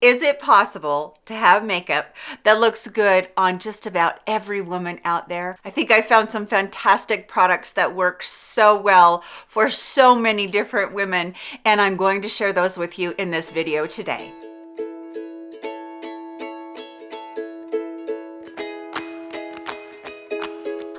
Is it possible to have makeup that looks good on just about every woman out there? I think I found some fantastic products that work so well for so many different women, and I'm going to share those with you in this video today.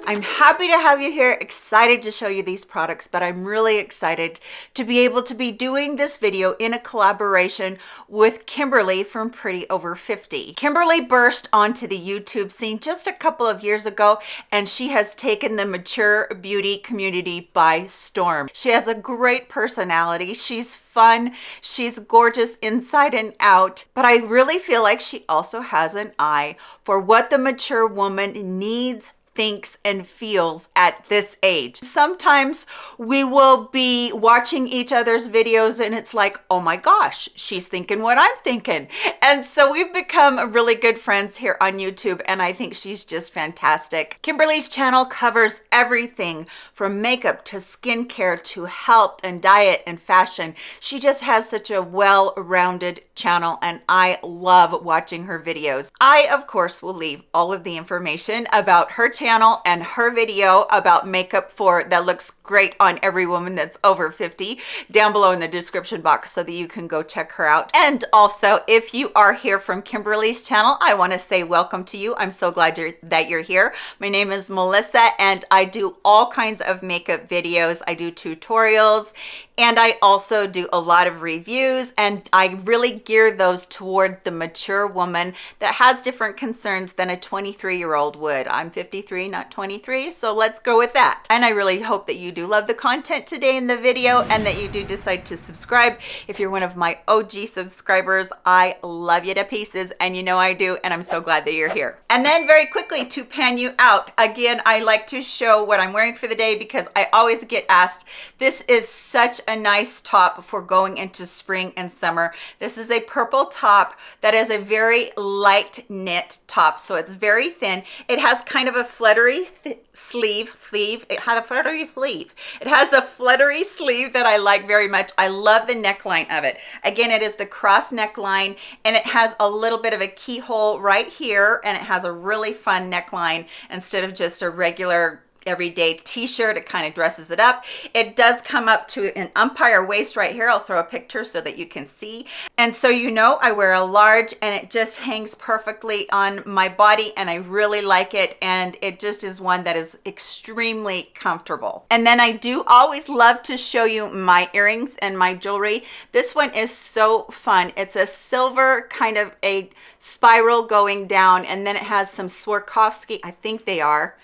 I'm happy to have you here, excited to show you these products, but I'm really excited to be able to be doing this video in a collaboration with Kimberly from Pretty Over 50. Kimberly burst onto the YouTube scene just a couple of years ago, and she has taken the mature beauty community by storm. She has a great personality. She's fun. She's gorgeous inside and out, but I really feel like she also has an eye for what the mature woman needs thinks and feels at this age. Sometimes we will be watching each other's videos and it's like, oh my gosh, she's thinking what I'm thinking. And so we've become really good friends here on YouTube and I think she's just fantastic. Kimberly's channel covers everything from makeup to skincare to health and diet and fashion. She just has such a well-rounded channel and I love watching her videos. I, of course, will leave all of the information about her channel and her video about makeup for that looks great on every woman that's over 50 down below in the description box so that you can go check her out. And also, if you are here from Kimberly's channel, I want to say welcome to you. I'm so glad you're, that you're here. My name is Melissa and I do all kinds of makeup videos. I do tutorials and I also do a lot of reviews and I really gear those toward the mature woman that has different concerns than a 23 year old would. I'm 53, not 23, so let's go with that. And I really hope that you do love the content today in the video and that you do decide to subscribe. If you're one of my OG subscribers, I love you to pieces and you know I do and I'm so glad that you're here. And then very quickly to pan you out, again, I like to show what I'm wearing for the day because I always get asked, this is such a nice top for going into spring and summer. This is a purple top that is a very light knit top. So it's very thin. It has kind of a fluttery sleeve, sleeve. It had a fluttery sleeve. It has a fluttery sleeve that I like very much. I love the neckline of it. Again, it is the cross neckline and it has a little bit of a keyhole right here and it has a really fun neckline instead of just a regular everyday t-shirt it kind of dresses it up. It does come up to an empire waist right here i'll throw a picture so that you can see. And so you know i wear a large and it just hangs perfectly on my body and i really like it and it just is one that is extremely comfortable. And then i do always love to show you my earrings and my jewelry. This one is so fun. It's a silver kind of a spiral going down and then it has some Swarovski I think they are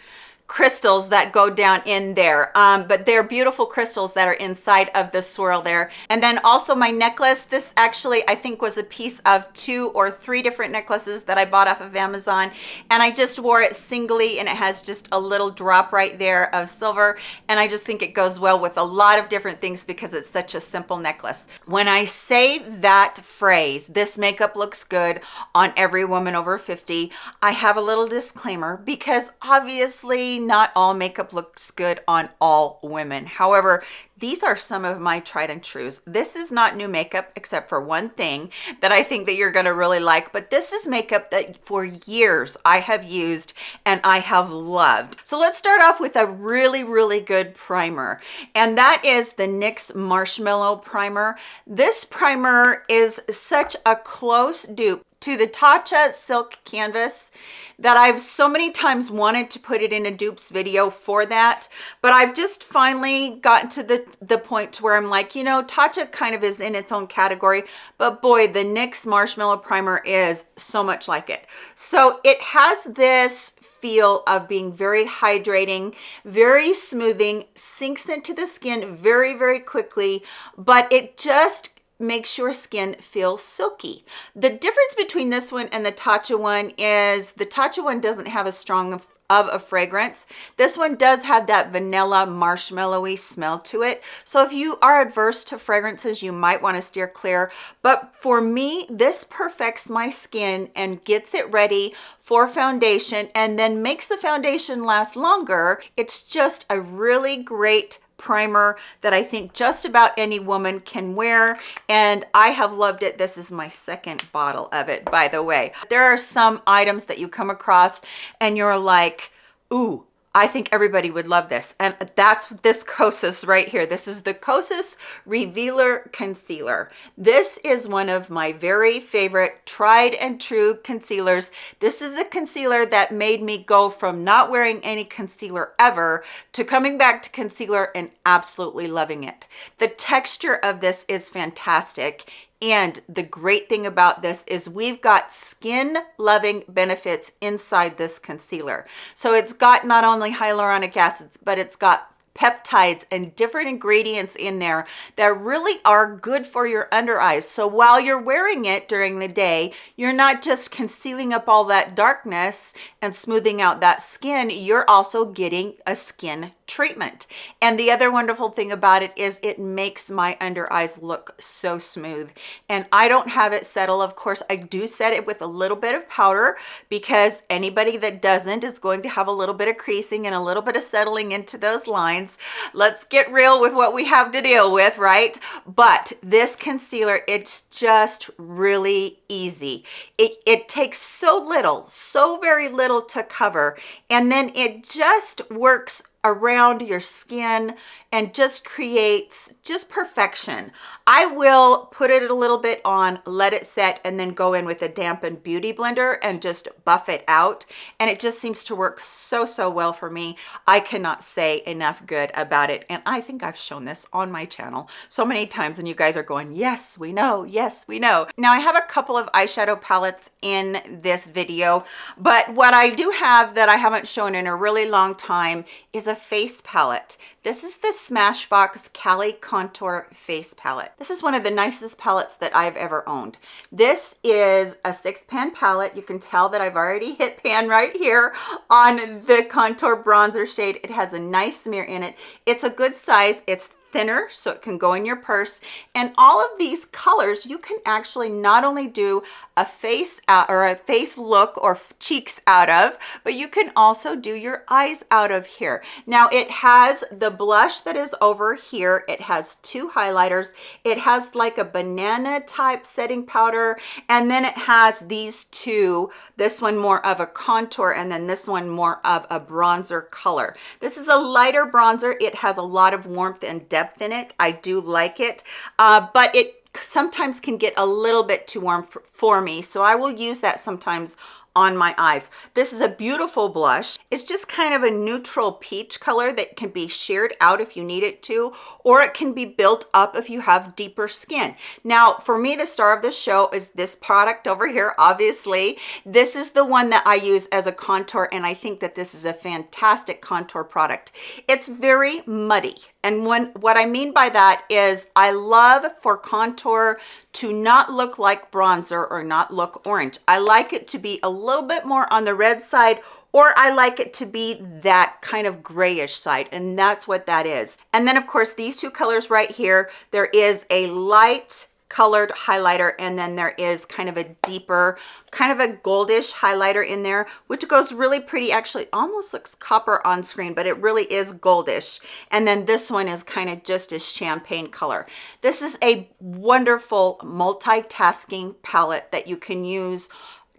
crystals that go down in there. Um, but they're beautiful crystals that are inside of the swirl there. And then also my necklace this actually i think was a piece of two or three different necklaces that i bought off of amazon. And i just wore it singly and it has just a little drop right there of silver. And i just think it goes well with a lot of different things because it's such a simple necklace. When i say that phrase this makeup looks good on every woman over 50 i have a little disclaimer because obviously not all makeup looks good on all women. However, these are some of my tried and trues. This is not new makeup except for one thing that I think that you're going to really like, but this is makeup that for years I have used and I have loved. So let's start off with a really, really good primer. And that is the NYX Marshmallow Primer. This primer is such a close dupe to the Tatcha Silk Canvas that I've so many times wanted to put it in a dupes video for that, but I've just finally gotten to the, the point to where I'm like, you know, Tatcha kind of is in its own category, but boy, the NYX Marshmallow Primer is so much like it. So it has this feel of being very hydrating, very smoothing, sinks into the skin very, very quickly, but it just makes your skin feel silky. The difference between this one and the Tatcha one is the Tatcha one doesn't have a strong of a fragrance. This one does have that vanilla marshmallowy smell to it. So if you are adverse to fragrances, you might want to steer clear. But for me, this perfects my skin and gets it ready for foundation and then makes the foundation last longer. It's just a really great primer that I think just about any woman can wear and I have loved it. This is my second bottle of it, by the way. There are some items that you come across and you're like, ooh, I think everybody would love this. And that's this Kosas right here. This is the Kosas Revealer Concealer. This is one of my very favorite tried and true concealers. This is the concealer that made me go from not wearing any concealer ever to coming back to concealer and absolutely loving it. The texture of this is fantastic. And the great thing about this is we've got skin loving benefits inside this concealer. So it's got not only hyaluronic acids, but it's got peptides and different ingredients in there that really are good for your under eyes. So while you're wearing it during the day, you're not just concealing up all that darkness and smoothing out that skin, you're also getting a skin treatment. And the other wonderful thing about it is it makes my under eyes look so smooth. And I don't have it settle. Of course, I do set it with a little bit of powder because anybody that doesn't is going to have a little bit of creasing and a little bit of settling into those lines. Let's get real with what we have to deal with, right? But this concealer, it's just really easy. It, it takes so little, so very little to cover. And then it just works around your skin and just creates just perfection. I will put it a little bit on, let it set, and then go in with a dampened beauty blender and just buff it out. And it just seems to work so, so well for me. I cannot say enough good about it. And I think I've shown this on my channel so many times and you guys are going, yes, we know, yes, we know. Now I have a couple of eyeshadow palettes in this video, but what I do have that I haven't shown in a really long time is a face palette. This is the Smashbox Cali Contour Face Palette. This is one of the nicest palettes that I've ever owned. This is a six pan palette. You can tell that I've already hit pan right here on the contour bronzer shade. It has a nice smear in it. It's a good size. It's thinner so it can go in your purse. And all of these colors you can actually not only do a face out or a face look or cheeks out of but you can also do your eyes out of here. Now it has the blush that is over here. It has two highlighters. It has like a banana type setting powder. And then it has these two this one more of a contour and then this one more of a bronzer color. This is a lighter bronzer. It has a lot of warmth and depth depth in it. I do like it, uh, but it sometimes can get a little bit too warm for, for me. So I will use that sometimes on my eyes. This is a beautiful blush. It's just kind of a neutral peach color that can be sheered out if you need it to, or it can be built up if you have deeper skin. Now, for me, the star of the show is this product over here, obviously. This is the one that I use as a contour, and I think that this is a fantastic contour product. It's very muddy. And when, what I mean by that is I love for contour to not look like bronzer or not look orange. I like it to be a little bit more on the red side or I like it to be that kind of grayish side and that's what that is. And then of course these two colors right here, there is a light colored highlighter and then there is kind of a deeper kind of a goldish highlighter in there which goes really pretty actually almost looks copper on screen but it really is goldish and then this one is kind of just a champagne color this is a wonderful multitasking palette that you can use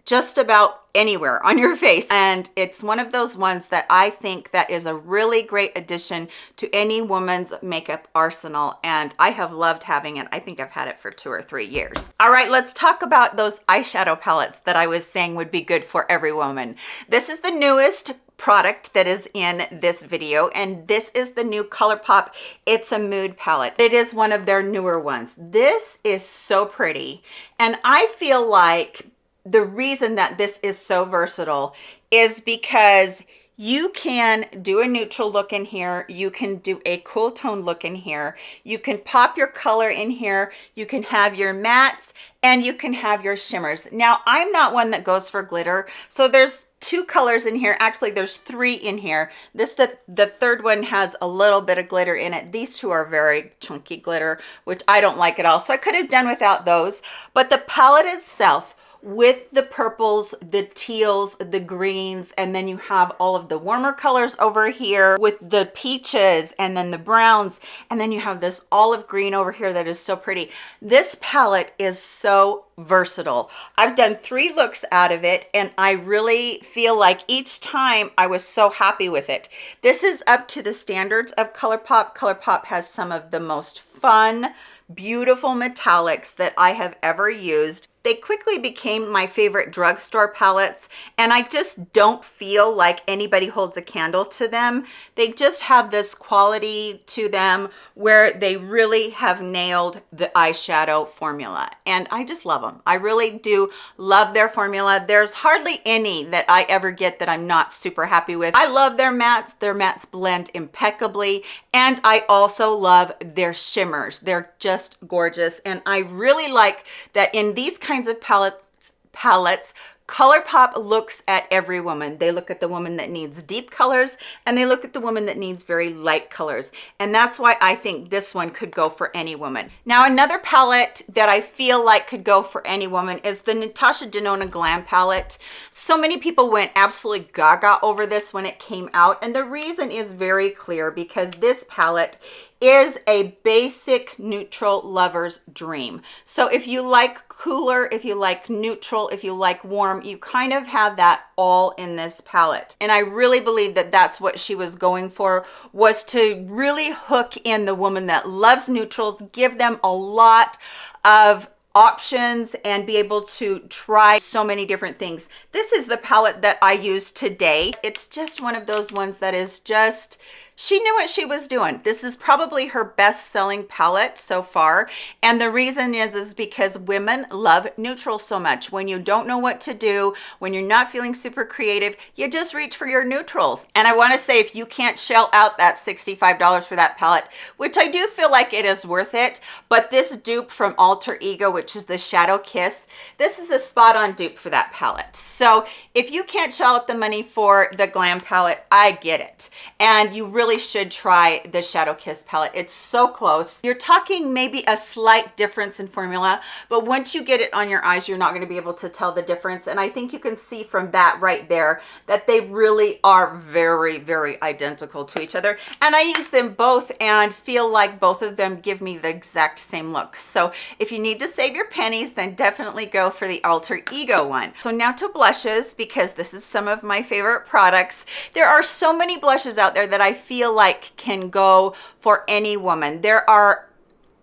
just about anywhere on your face. And it's one of those ones that I think that is a really great addition to any woman's makeup arsenal. And I have loved having it. I think I've had it for two or three years. All right let's talk about those eyeshadow palettes that I was saying would be good for every woman. This is the newest product that is in this video and this is the new ColourPop it's a mood palette. It is one of their newer ones. This is so pretty. And I feel like the reason that this is so versatile is because you can do a neutral look in here you can do a cool tone look in here you can pop your color in here you can have your mattes and you can have your shimmers. Now i'm not one that goes for glitter so there's two colors in here. Actually there's three in here. This the the third one has a little bit of glitter in it. These two are very chunky glitter which i don't like at all so i could have done without those. But the palette itself with the purples, the teals, the greens, and then you have all of the warmer colors over here with the peaches and then the browns, and then you have this olive green over here that is so pretty. This palette is so versatile. I've done three looks out of it and I really feel like each time I was so happy with it. This is up to the standards of ColourPop. ColourPop has some of the most fun, beautiful metallics that I have ever used. They quickly became my favorite drugstore palettes and I just don't feel like anybody holds a candle to them. They just have this quality to them where they really have nailed the eyeshadow formula and I just love them. I really do love their formula. There's hardly any that I ever get that I'm not super happy with. I love their mattes. Their mattes blend impeccably and I also love their shimmers. They're just gorgeous and I really like that in these kinds kinds of palettes, palettes ColourPop looks at every woman. They look at the woman that needs deep colors and they look at the woman that needs very light colors. And that's why I think this one could go for any woman. Now, another palette that I feel like could go for any woman is the Natasha Denona Glam palette. So many people went absolutely gaga over this when it came out. And the reason is very clear because this palette is a basic neutral lover's dream. So if you like cooler, if you like neutral, if you like warm, you kind of have that all in this palette. And I really believe that that's what she was going for, was to really hook in the woman that loves neutrals, give them a lot of options and be able to try so many different things. This is the palette that I use today. It's just one of those ones that is just she knew what she was doing. This is probably her best selling palette so far. And the reason is, is because women love neutral so much. When you don't know what to do, when you're not feeling super creative, you just reach for your neutrals. And I wanna say, if you can't shell out that $65 for that palette, which I do feel like it is worth it, but this dupe from Alter Ego, which is the Shadow Kiss, this is a spot on dupe for that palette. So if you can't shell out the money for the Glam palette, I get it. And you really really should try the Shadow Kiss palette. It's so close. You're talking maybe a slight difference in formula, but once you get it on your eyes, you're not gonna be able to tell the difference. And I think you can see from that right there that they really are very, very identical to each other. And I use them both and feel like both of them give me the exact same look. So if you need to save your pennies, then definitely go for the Alter Ego one. So now to blushes, because this is some of my favorite products. There are so many blushes out there that I feel feel like can go for any woman. There are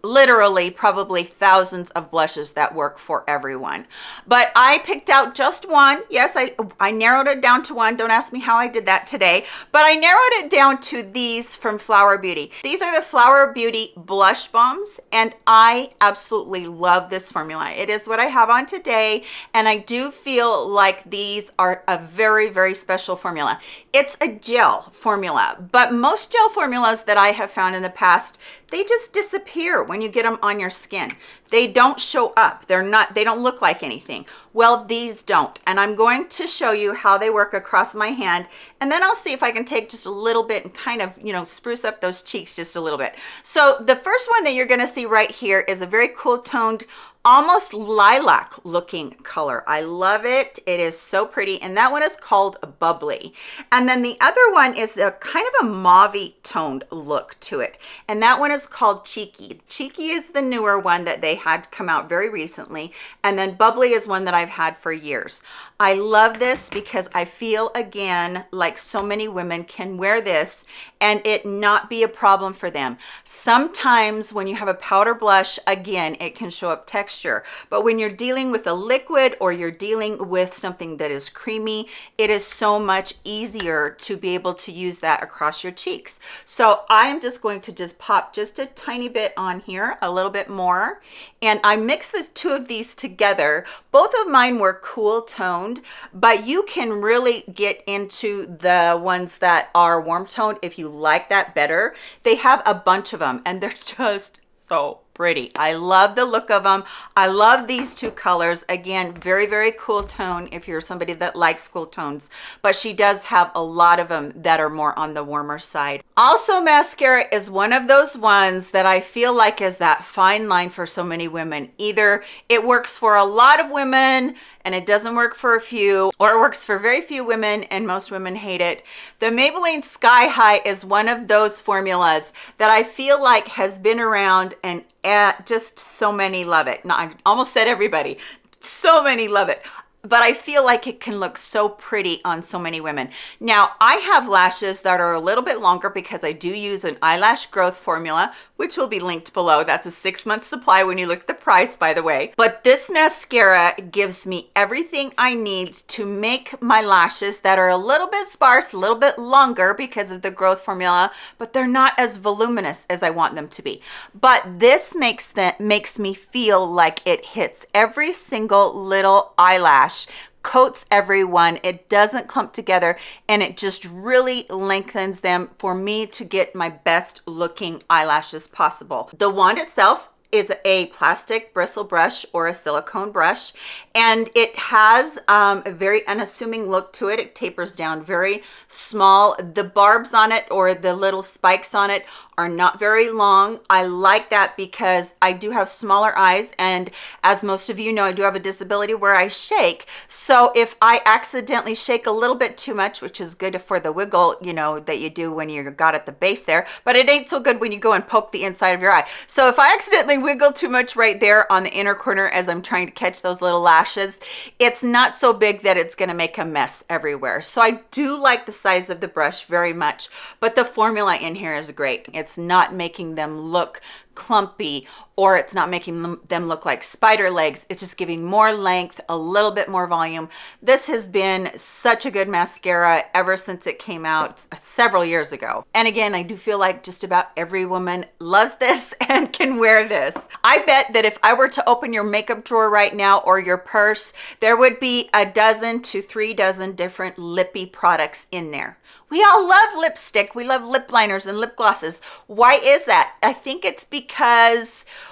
literally probably thousands of blushes that work for everyone. But i picked out just one. Yes i i narrowed it down to one. Don't ask me how i did that today. But i narrowed it down to these from flower beauty. These are the flower beauty blush bombs and i absolutely love this formula. It is what i have on today and i do feel like these are a very very special formula. It's a gel formula but most gel formulas that i have found in the past they just disappear when you get them on your skin. They don't show up. They're not, they don't look like anything. Well, these don't. And I'm going to show you how they work across my hand. And then I'll see if I can take just a little bit and kind of, you know, spruce up those cheeks just a little bit. So the first one that you're gonna see right here is a very cool toned almost lilac looking color. I love it. It is so pretty. And that one is called Bubbly. And then the other one is a kind of a mauve toned look to it. And that one is called Cheeky. Cheeky is the newer one that they had come out very recently. And then Bubbly is one that I've had for years. I love this because I feel again, like so many women can wear this and it not be a problem for them. Sometimes when you have a powder blush, again, it can show up texture texture. But when you're dealing with a liquid or you're dealing with something that is creamy, it is so much easier to be able to use that across your cheeks. So I am just going to just pop just a tiny bit on here, a little bit more. And I mix the two of these together. Both of mine were cool toned, but you can really get into the ones that are warm toned if you like that better. They have a bunch of them and they're just so pretty. I love the look of them. I love these two colors. Again, very, very cool tone if you're somebody that likes cool tones, but she does have a lot of them that are more on the warmer side. Also, mascara is one of those ones that I feel like is that fine line for so many women. Either it works for a lot of women and it doesn't work for a few or it works for very few women and most women hate it. The Maybelline Sky High is one of those formulas that I feel like has been around and uh, just so many love it. I almost said everybody. So many love it but I feel like it can look so pretty on so many women. Now, I have lashes that are a little bit longer because I do use an eyelash growth formula, which will be linked below. That's a six month supply when you look at the price, by the way. But this mascara gives me everything I need to make my lashes that are a little bit sparse, a little bit longer because of the growth formula, but they're not as voluminous as I want them to be. But this makes that makes me feel like it hits every single little eyelash coats everyone. It doesn't clump together and it just really lengthens them for me to get my best looking eyelashes possible. The wand itself is a plastic bristle brush or a silicone brush and it has um, a very unassuming look to it. It tapers down very small. The barbs on it or the little spikes on it are not very long. I like that because I do have smaller eyes and as most of you know, I do have a disability where I shake. So if I accidentally shake a little bit too much, which is good for the wiggle, you know, that you do when you got at the base there, but it ain't so good when you go and poke the inside of your eye. So if I accidentally wiggle too much right there on the inner corner as I'm trying to catch those little lashes, it's not so big that it's gonna make a mess everywhere. So I do like the size of the brush very much, but the formula in here is great. It's it's not making them look clumpy or it's not making them, look like spider legs it's just giving more length a little bit more volume this has been such a good mascara ever since it came out several years ago and again i do feel like just about every woman loves this and can wear this i bet that if i were to open your makeup drawer right now or your purse there would be a dozen to three dozen different lippy products in there we all love lipstick. We love lip liners and lip glosses. Why is that? I think it's because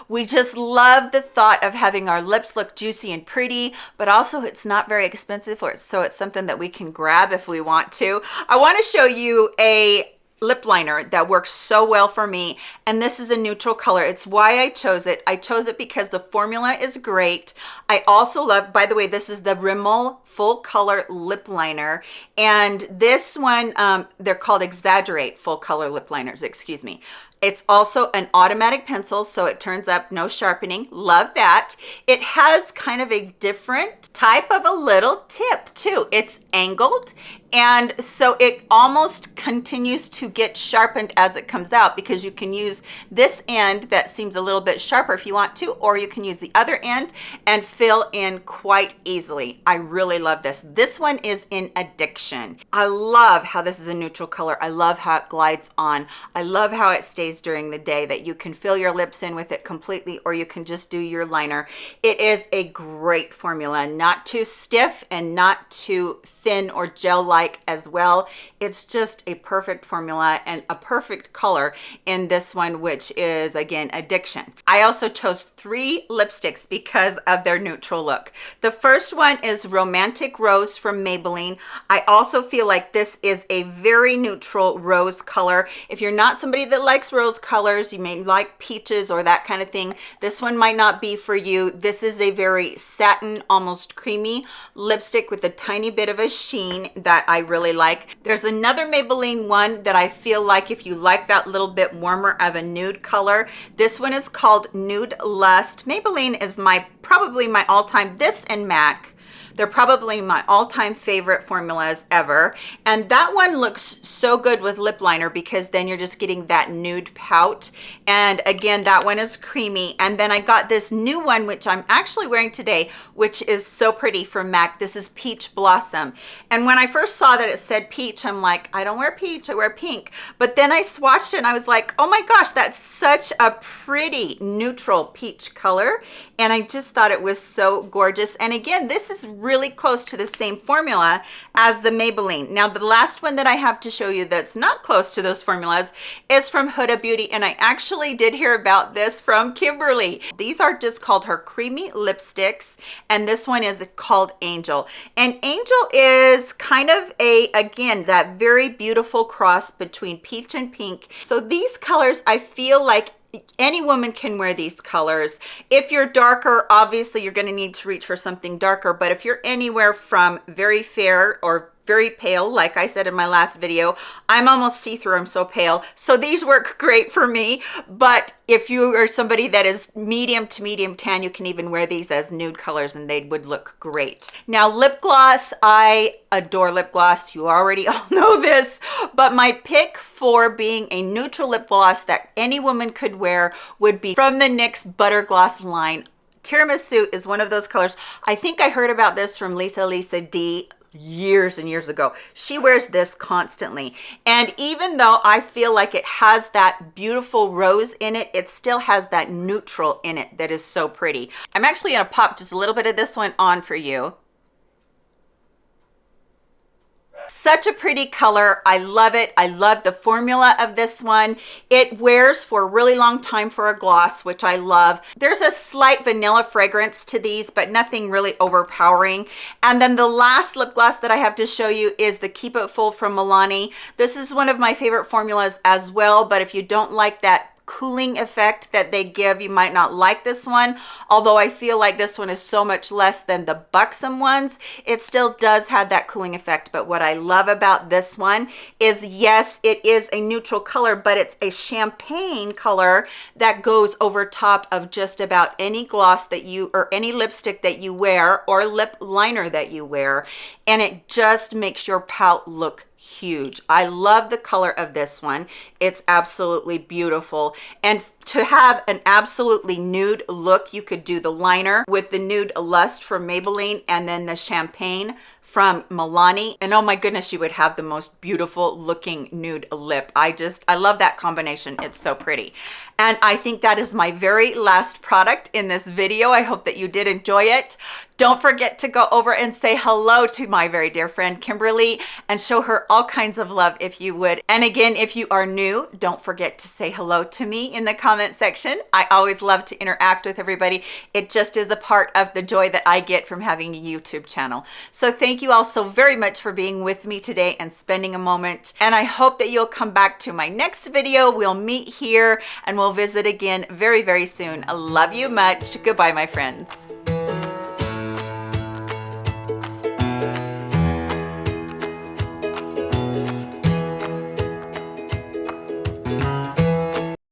we just love the thought of having our lips look juicy and pretty, but also it's not very expensive, or so it's something that we can grab if we want to. I want to show you a lip liner that works so well for me and this is a neutral color. It's why i chose it. I chose it because the formula is great. I also love by the way this is the rimmel full color lip liner and this one um, they're called exaggerate full color lip liners excuse me it's also an automatic pencil, so it turns up, no sharpening. Love that. It has kind of a different type of a little tip too. It's angled and so it almost continues to get sharpened as it comes out because you can use this end that seems a little bit sharper if you want to or you can use the other end and fill in quite easily i really love this this one is in addiction i love how this is a neutral color i love how it glides on i love how it stays during the day that you can fill your lips in with it completely or you can just do your liner it is a great formula not too stiff and not too thin or gel like like as well. It's just a perfect formula and a perfect color in this one, which is again, Addiction. I also chose three lipsticks because of their neutral look. The first one is Romantic Rose from Maybelline. I also feel like this is a very neutral rose color. If you're not somebody that likes rose colors, you may like peaches or that kind of thing, this one might not be for you. This is a very satin, almost creamy lipstick with a tiny bit of a sheen that I really like. There's another Maybelline one that I feel like if you like that little bit warmer of a nude color, this one is called Nude Lust. Maybelline is my probably my all-time, this and MAC they're probably my all-time favorite formulas ever. And that one looks so good with lip liner because then you're just getting that nude pout. And again, that one is creamy. And then I got this new one, which I'm actually wearing today, which is so pretty from MAC. This is Peach Blossom. And when I first saw that it said peach, I'm like, I don't wear peach, I wear pink. But then I swatched it and I was like, oh my gosh, that's such a pretty neutral peach color. And I just thought it was so gorgeous. And again, this is really close to the same formula as the Maybelline. Now, the last one that I have to show you that's not close to those formulas is from Huda Beauty, and I actually did hear about this from Kimberly. These are just called her Creamy Lipsticks, and this one is called Angel. And Angel is kind of a, again, that very beautiful cross between peach and pink. So these colors, I feel like any woman can wear these colors. If you're darker, obviously you're gonna need to reach for something darker, but if you're anywhere from very fair or very pale like i said in my last video. I'm almost see-through i'm so pale. So these work great for me but if you are somebody that is medium to medium tan you can even wear these as nude colors and they would look great. Now lip gloss i adore lip gloss. You already all know this but my pick for being a neutral lip gloss that any woman could wear would be from the nyx butter gloss line. Tiramisu is one of those colors. I think i heard about this from lisa lisa d years and years ago. She wears this constantly. And even though I feel like it has that beautiful rose in it, it still has that neutral in it that is so pretty. I'm actually gonna pop just a little bit of this one on for you. Such a pretty color. I love it. I love the formula of this one. It wears for a really long time for a gloss which i love. There's a slight vanilla fragrance to these but nothing really overpowering. And then the last lip gloss that i have to show you is the keep it full from milani. This is one of my favorite formulas as well but if you don't like that cooling effect that they give. You might not like this one. Although i feel like this one is so much less than the buxom ones it still does have that cooling effect. But what i love about this one is yes it is a neutral color but it's a champagne color that goes over top of just about any gloss that you or any lipstick that you wear or lip liner that you wear. And it just makes your pout look huge i love the color of this one it's absolutely beautiful and to have an absolutely nude look you could do the liner with the nude lust from maybelline and then the champagne from Milani. And oh my goodness, you would have the most beautiful looking nude lip. I just, I love that combination. It's so pretty. And I think that is my very last product in this video. I hope that you did enjoy it. Don't forget to go over and say hello to my very dear friend Kimberly and show her all kinds of love if you would. And again, if you are new, don't forget to say hello to me in the comment section. I always love to interact with everybody. It just is a part of the joy that I get from having a YouTube channel. So thank you all so very much for being with me today and spending a moment. And I hope that you'll come back to my next video. We'll meet here and we'll visit again very, very soon. I love you much. Goodbye, my friends.